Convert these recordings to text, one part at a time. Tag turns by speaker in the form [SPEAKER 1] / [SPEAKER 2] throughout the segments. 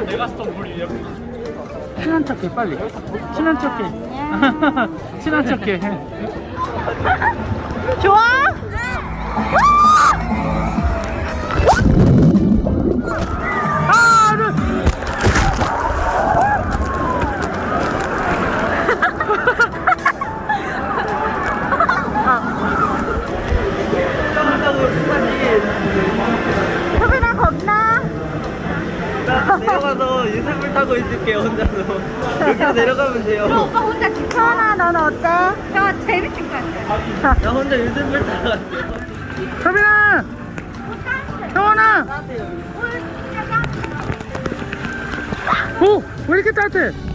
[SPEAKER 1] 약간 메가스톤 물 위에
[SPEAKER 2] 친한 척해 빨리. 친한 척해. 친한 척해.
[SPEAKER 3] 좋아?
[SPEAKER 4] 여기로 내려가면 돼요.
[SPEAKER 3] 오빠 혼자 지켜나 너는 어때? 저 재밌을 것 같아
[SPEAKER 4] 나 혼자 타러 갈게요.
[SPEAKER 2] 서빈아! 형원아! 오! 왜 이렇게 따뜻해?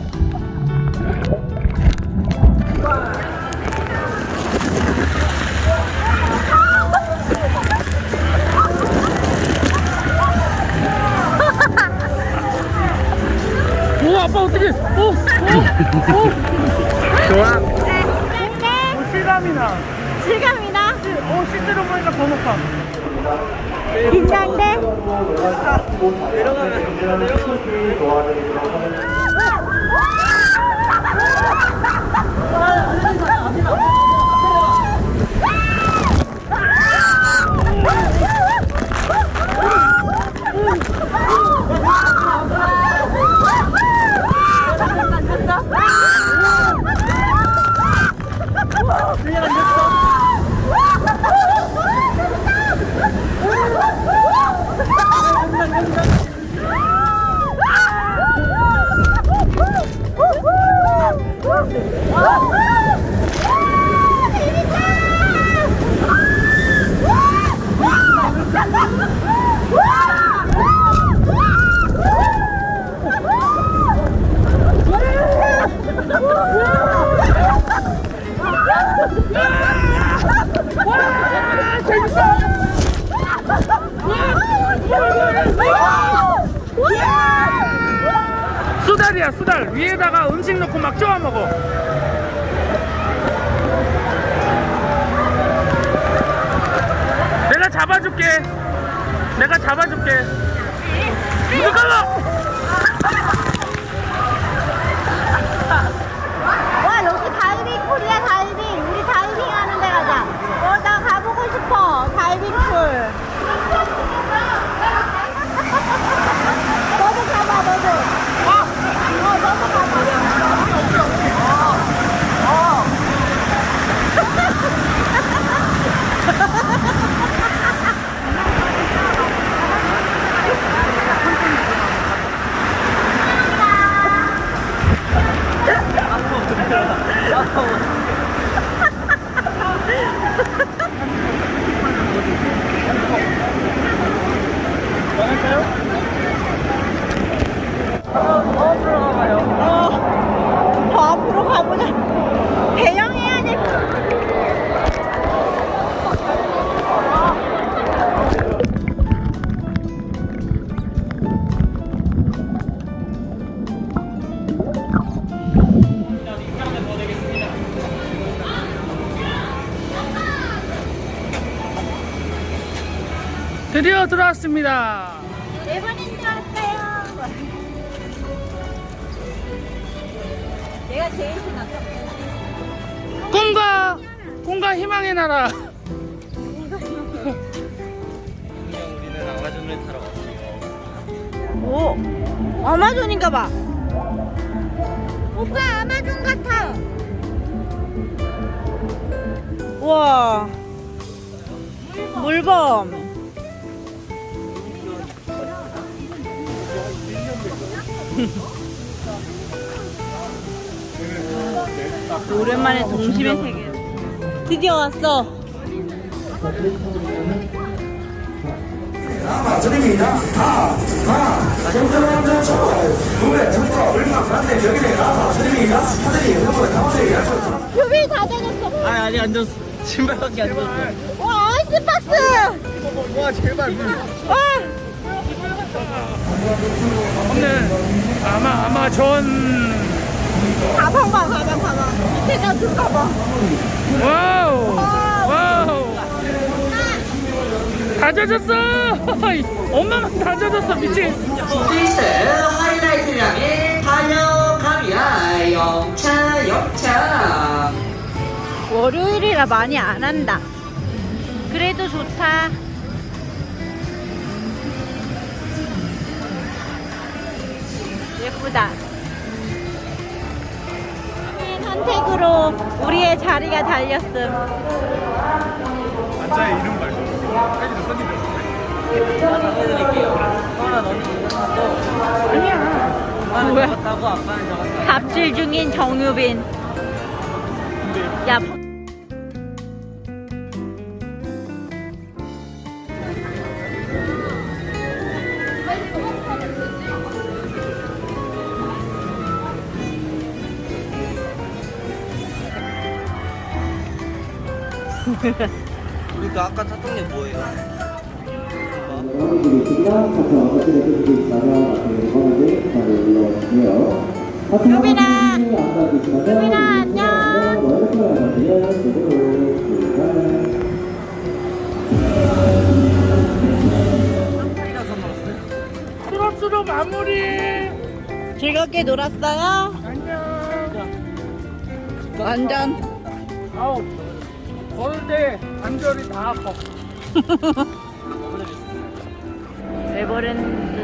[SPEAKER 2] 좋아.
[SPEAKER 3] 근데
[SPEAKER 2] 오 실감이 나.
[SPEAKER 3] 실감이 나?
[SPEAKER 2] 오 실제로 보니까 더 높아.
[SPEAKER 3] 긴장돼?
[SPEAKER 4] 내려가면 내려가면
[SPEAKER 2] 위에다가 음식 넣고 막 쪼아 먹어. 내가 잡아줄게. 내가 잡아줄게. 잠깐만
[SPEAKER 3] 와 여기 다이빙 코리아 다
[SPEAKER 2] 드디어 들어왔습니다.
[SPEAKER 3] 네 번인 줄 알았어요. 내가 제일 신났어
[SPEAKER 2] 꿈과 꿈과 희망의 나라.
[SPEAKER 4] 우리는 아마존을 타러 왔어요
[SPEAKER 3] 오 아마존인가 봐. 오빠 아마존 같아. 우와. 물범 오랜만에 동심의 세계 드디어 왔어.
[SPEAKER 5] 아, 아, 얼마. 하늘이 약속.
[SPEAKER 3] 표비 다 되졌어.
[SPEAKER 4] 아니 아니 안 줬어. 신발밖에 안 줬어.
[SPEAKER 3] 와 아이스박스.
[SPEAKER 4] 와 제발.
[SPEAKER 3] 물와
[SPEAKER 2] 없는 아마 아마존
[SPEAKER 3] 가방 봐 가방 가방 밑에가 그 가방
[SPEAKER 2] 와우 와우 다 젖었어. 엄마만 다 젖었어 미친.
[SPEAKER 1] 这是 하이라이트량의 달려갑니다. 영차 영차.
[SPEAKER 3] 월요일이라 많이 안 한다. 그래도 좋다. 예쁘다. 선택으로 우리의 자리가 달렸음.
[SPEAKER 2] 남자의 이름 말고
[SPEAKER 4] 너는 이거
[SPEAKER 2] 아니야.
[SPEAKER 3] 뭐야? 갑질 중인 정유빈. 야,
[SPEAKER 5] 이번에 자리 올라오시고요.
[SPEAKER 3] 유빈아!
[SPEAKER 5] 유빈아
[SPEAKER 3] 유빈아, 안녕!
[SPEAKER 2] 수럽수럽 마무리.
[SPEAKER 3] 즐겁게 놀았어요?
[SPEAKER 2] 안녕.
[SPEAKER 3] 완전.
[SPEAKER 2] 아우 때 관절이 다 아파.
[SPEAKER 3] 에버랜드.